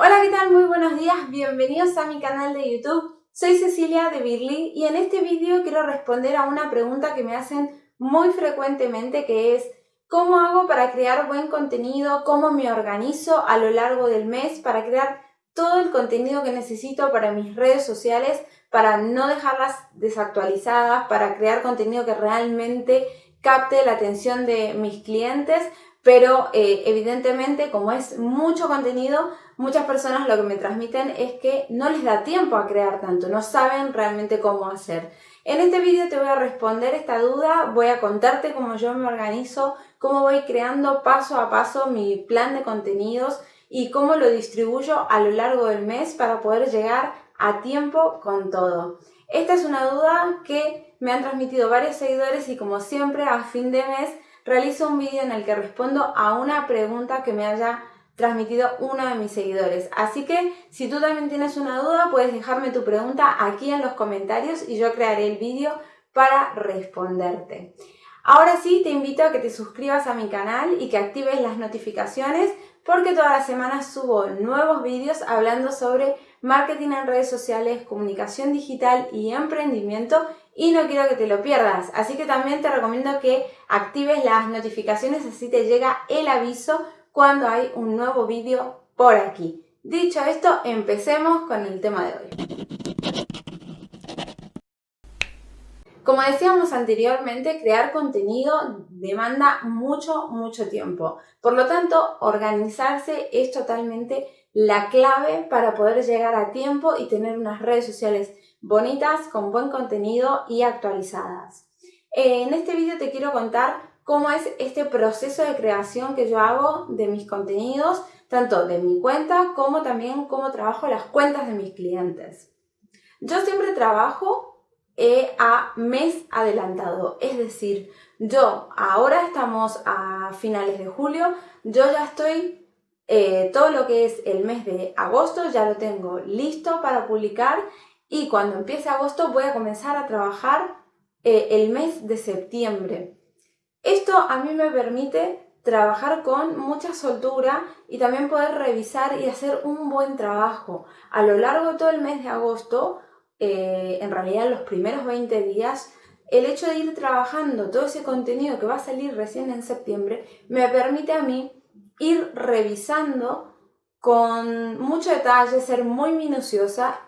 Hola, ¿qué tal? Muy buenos días, bienvenidos a mi canal de YouTube. Soy Cecilia de Birly y en este vídeo quiero responder a una pregunta que me hacen muy frecuentemente que es ¿Cómo hago para crear buen contenido? ¿Cómo me organizo a lo largo del mes para crear todo el contenido que necesito para mis redes sociales, para no dejarlas desactualizadas, para crear contenido que realmente capte la atención de mis clientes, pero eh, evidentemente como es mucho contenido, muchas personas lo que me transmiten es que no les da tiempo a crear tanto, no saben realmente cómo hacer. En este vídeo te voy a responder esta duda, voy a contarte cómo yo me organizo, cómo voy creando paso a paso mi plan de contenidos y cómo lo distribuyo a lo largo del mes para poder llegar a tiempo con todo. Esta es una duda que me han transmitido varios seguidores y como siempre a fin de mes realizo un vídeo en el que respondo a una pregunta que me haya transmitido uno de mis seguidores. Así que si tú también tienes una duda puedes dejarme tu pregunta aquí en los comentarios y yo crearé el vídeo para responderte. Ahora sí te invito a que te suscribas a mi canal y que actives las notificaciones porque todas las semanas subo nuevos vídeos hablando sobre marketing en redes sociales, comunicación digital y emprendimiento y no quiero que te lo pierdas. Así que también te recomiendo que actives las notificaciones así te llega el aviso cuando hay un nuevo vídeo por aquí. Dicho esto, empecemos con el tema de hoy. Como decíamos anteriormente, crear contenido demanda mucho, mucho tiempo. Por lo tanto, organizarse es totalmente la clave para poder llegar a tiempo y tener unas redes sociales bonitas, con buen contenido y actualizadas. En este vídeo te quiero contar cómo es este proceso de creación que yo hago de mis contenidos, tanto de mi cuenta como también cómo trabajo las cuentas de mis clientes. Yo siempre trabajo eh, a mes adelantado, es decir, yo ahora estamos a finales de julio, yo ya estoy eh, todo lo que es el mes de agosto ya lo tengo listo para publicar y cuando empiece agosto voy a comenzar a trabajar eh, el mes de septiembre. Esto a mí me permite trabajar con mucha soltura y también poder revisar y hacer un buen trabajo. A lo largo de todo el mes de agosto, eh, en realidad los primeros 20 días, el hecho de ir trabajando todo ese contenido que va a salir recién en septiembre me permite a mí ir revisando con mucho detalle, ser muy minuciosa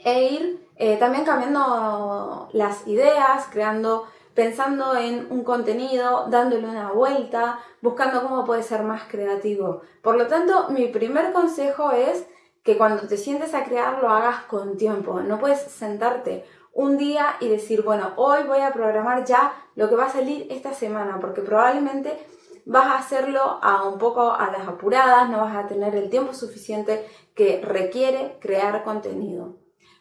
e ir eh, también cambiando las ideas, creando, pensando en un contenido, dándole una vuelta, buscando cómo puede ser más creativo. Por lo tanto, mi primer consejo es que cuando te sientes a crear lo hagas con tiempo. No puedes sentarte un día y decir, bueno, hoy voy a programar ya lo que va a salir esta semana, porque probablemente vas a hacerlo a un poco a las apuradas, no vas a tener el tiempo suficiente que requiere crear contenido.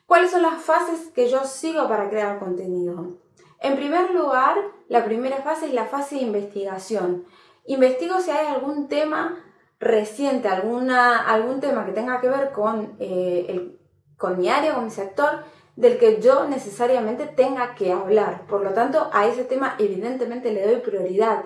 ¿Cuáles son las fases que yo sigo para crear contenido? En primer lugar, la primera fase es la fase de investigación. Investigo si hay algún tema reciente, alguna, algún tema que tenga que ver con, eh, con mi área, con mi sector, del que yo necesariamente tenga que hablar. Por lo tanto, a ese tema evidentemente le doy prioridad.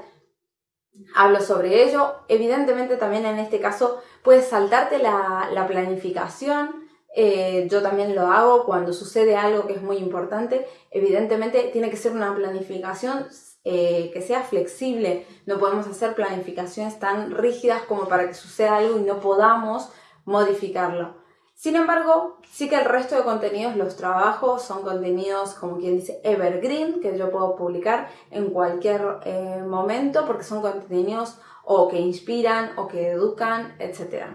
Hablo sobre ello. Evidentemente también en este caso puedes saltarte la planificación, eh, yo también lo hago cuando sucede algo que es muy importante. Evidentemente tiene que ser una planificación eh, que sea flexible. No podemos hacer planificaciones tan rígidas como para que suceda algo y no podamos modificarlo. Sin embargo, sí que el resto de contenidos los trabajos son contenidos, como quien dice, evergreen, que yo puedo publicar en cualquier eh, momento porque son contenidos o que inspiran o que educan, etc.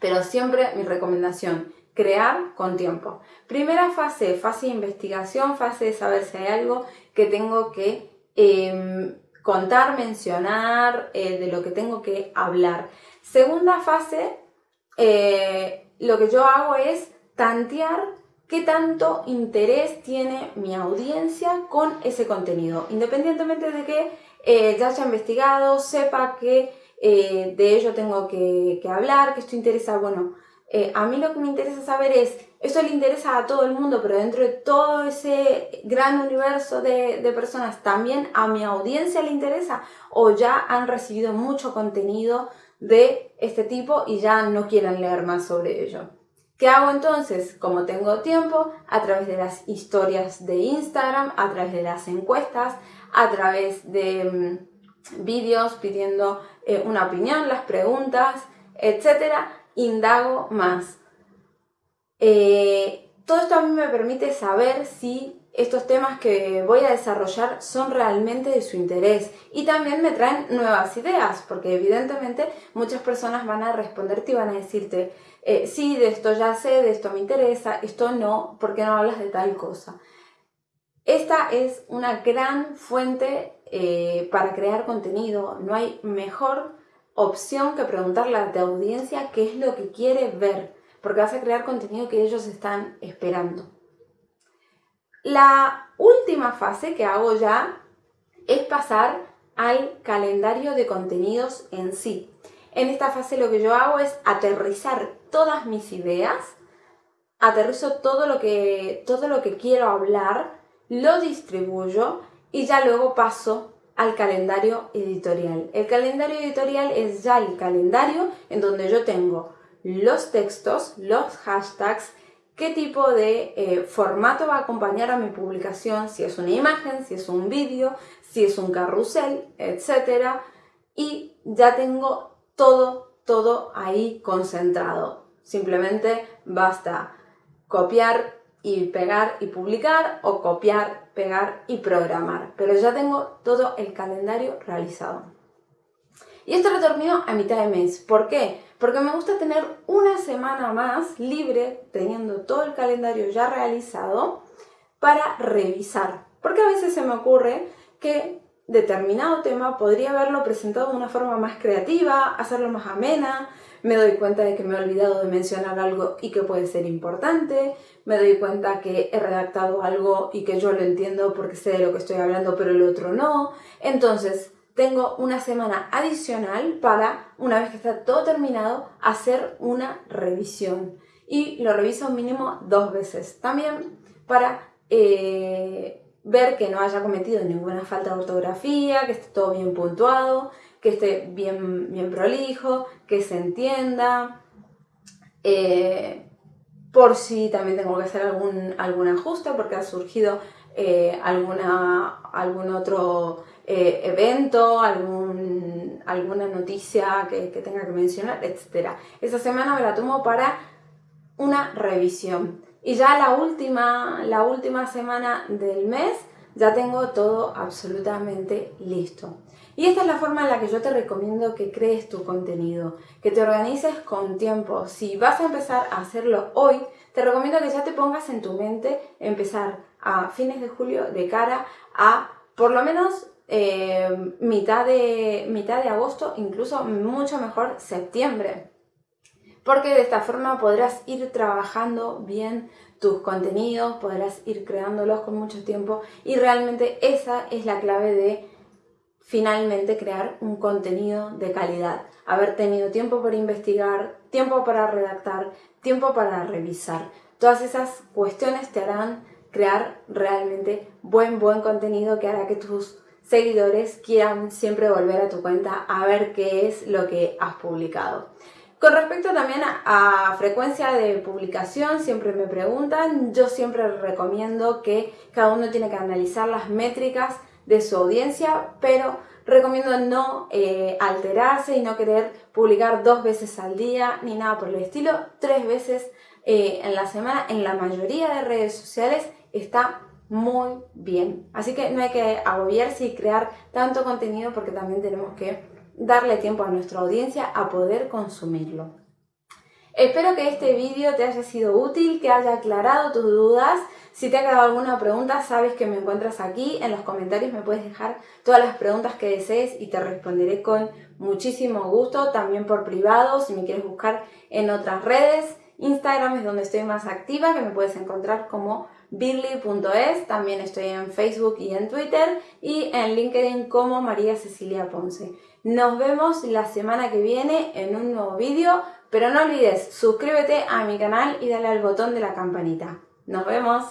Pero siempre mi recomendación, crear con tiempo. Primera fase, fase de investigación, fase de saber si hay algo que tengo que em, contar, mencionar, eh, de lo que tengo que hablar. Segunda fase, eh, lo que yo hago es tantear qué tanto interés tiene mi audiencia con ese contenido, independientemente de que eh, ya haya investigado, sepa que de ello tengo que, que hablar, que esto interesa, bueno, eh, a mí lo que me interesa saber es, esto le interesa a todo el mundo, pero dentro de todo ese gran universo de, personas, ¿también a mi audiencia le interesa? ¿O ya han recibido mucho contenido de este tipo y ya no quieran leer más sobre ello. ¿Qué hago entonces? Como tengo tiempo, a través de las historias de Instagram, a través de las encuestas, a través de mm, vídeos pidiendo eh, una opinión, las preguntas, etcétera, indago más. Eh, todo esto a mí me permite saber si estos temas que voy a desarrollar son realmente de su interés y también me traen nuevas ideas, porque evidentemente muchas personas van a responderte y van a decirte, eh, sí, de esto ya sé, de esto me interesa, esto no, ¿por qué no hablas de tal cosa? Esta es una gran fuente eh, para crear contenido, no hay mejor opción que preguntarle a tu audiencia qué es lo que quiere ver, porque vas a crear contenido que ellos están esperando. La última fase que hago ya es pasar al calendario de contenidos en sí. En esta fase lo que yo hago es aterrizar todas mis ideas, aterrizo todo lo que, todo lo que quiero hablar, lo distribuyo y ya luego paso al calendario editorial. El calendario editorial es ya el calendario en donde yo tengo los textos, los hashtags, qué tipo de eh, formato va a acompañar a mi publicación, si es una imagen, si es un vídeo, si es un carrusel, etc. Y ya tengo todo, todo ahí concentrado. Simplemente basta copiar y pegar y publicar o copiar, pegar y programar. Pero ya tengo todo el calendario realizado. Y esto lo termino a mitad de mes. ¿Por qué? Porque me gusta tener una semana más libre, teniendo todo el calendario ya realizado, para revisar. Porque a veces se me ocurre que determinado tema podría haberlo presentado de una forma más creativa, hacerlo más amena, me doy cuenta de que me he olvidado de mencionar algo y que puede ser importante, me doy cuenta que he redactado algo y que yo lo entiendo porque sé de lo que estoy hablando pero el otro no. Entonces, tengo una semana adicional para, una vez que está todo terminado, hacer una revisión. Y lo reviso mínimo dos veces. También para eh, ver que no haya cometido ninguna falta de ortografía, que esté todo bien puntuado, que esté bien, bien prolijo, que se entienda. Eh, por si también tengo que hacer algún, algún ajuste porque ha surgido eh, alguna, algún otro eh, evento, algún, alguna noticia que, que, tenga que mencionar, etc. Esa semana me la tomo para una revisión. Y ya la última, la última semana del mes ya tengo todo absolutamente listo. Y esta es la forma en la que yo te recomiendo que crees tu contenido, que te organices con tiempo. Si vas a empezar a hacerlo hoy, te recomiendo que ya te pongas en tu mente empezar a fines de julio de cara a por lo menos eh, mitad, de, mitad de agosto, incluso mucho mejor septiembre. Porque de esta forma podrás ir trabajando bien tus contenidos, podrás ir creándolos con mucho tiempo y realmente esa es la clave de finalmente crear un contenido de calidad. Haber tenido tiempo para investigar, tiempo para redactar, tiempo para revisar. Todas esas cuestiones te harán crear realmente buen, buen contenido que hará que tus seguidores quieran siempre volver a tu cuenta a ver qué es lo que has publicado. Con respecto también a, frecuencia de publicación, siempre me preguntan, yo siempre recomiendo que cada uno tiene que analizar las métricas de su audiencia, pero recomiendo no eh, alterarse y no querer publicar dos veces al día ni nada por el estilo, tres veces eh, en la semana en la mayoría de redes sociales está muy bien. Así que no hay que agobiarse y crear tanto contenido porque también tenemos que darle tiempo a nuestra audiencia a poder consumirlo. Espero que este vídeo te haya sido útil, que haya aclarado tus dudas. Si te ha quedado alguna pregunta, sabes que me encuentras aquí. En los comentarios me puedes dejar todas las preguntas que desees y te responderé con muchísimo gusto. También por privado, si me quieres buscar en otras redes. Instagram es donde estoy más activa, que me puedes encontrar como birly.es, también estoy en Facebook y en Twitter y en LinkedIn como María Cecilia Ponce. Nos vemos la semana que viene en un nuevo vídeo, pero no olvides suscríbete a mi canal y dale al botón de la campanita. ¡Nos vemos!